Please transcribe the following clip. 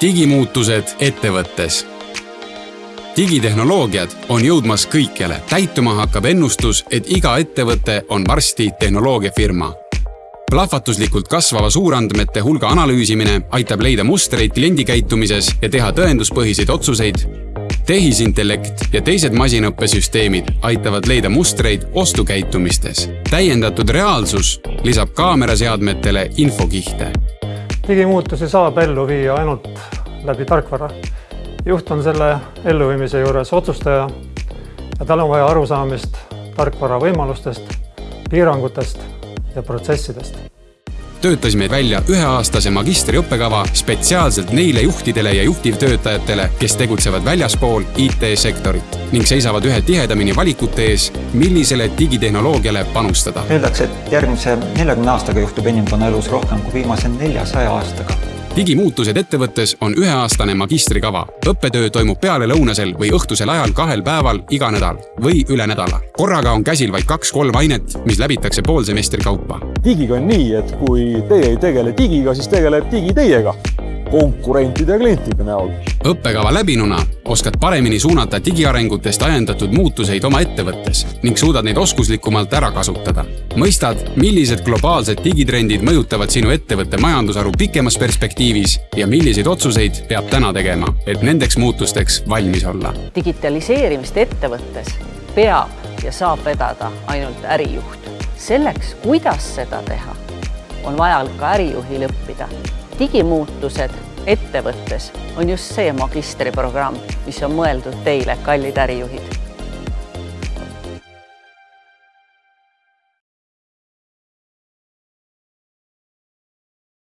digimuutused ettevõttes. digitehnoloogiad on jõudmas kõikjale. täituma hakkab ennustus, et iga ettevõte on varsti tehnoloogiafirma. plahvatuslikult kasvava suurandmete hulga analüüsimine aitab leida mustreid kliendikäitumises ja teha tõenduspõhiseid otsuseid tehisintellekt ja teised masinõppesüsteemid aitavad leida mustreid ostukäitumistes. täiendatud reaalsus lisab kaameraseadmetele infokihte digimuutusi saab ellu viia ainult läbi tarkvara. juht on selle elluviimise juures otsustaja ja tal on vaja arusaamist tarkvara võimalustest, piirangutest ja protsessidest töötasime välja üheaastase magistriõppekava spetsiaalselt neile juhtidele ja juhtivtöötajatele, kes tegutsevad väljaspool IT-sektorit ning seisavad ühe tihedamini valikute ees, millisele digitehnoloogiale panustada. Öeldakse, et järgmise neljakümne aastaga juhtub inimkonna elus rohkem kui viimase neljasaja aastaga digimuutused ettevõttes on üheaastane magistrikava. õppetöö toimub pealelõunasel või õhtusel ajal kahel päeval iga nädal või üle nädala. korraga on käsil vaid kaks-kolm ainet, mis läbitakse poolsemestri kaupa. digiga on nii, et kui teie ei tegele digiga, siis tegeleb digi teiega konkurentide ja klientide näol. õppekava läbinuna oskad paremini suunata digiarengutest ajendatud muutuseid oma ettevõttes ning suudad neid oskuslikumalt ära kasutada. mõistad, millised globaalsed digitrendid mõjutavad sinu ettevõtte majandusharu pikemas perspektiivis ja milliseid otsuseid peab täna tegema, et nendeks muutusteks valmis olla. digitaliseerimist ettevõttes peab ja saab vedada ainult ärijuht. selleks, kuidas seda teha, on vaja ka ärijuhil õppida digimuutused ettevõttes on just see magistriprogramm, mis on mõeldud teile, kallid ärijuhid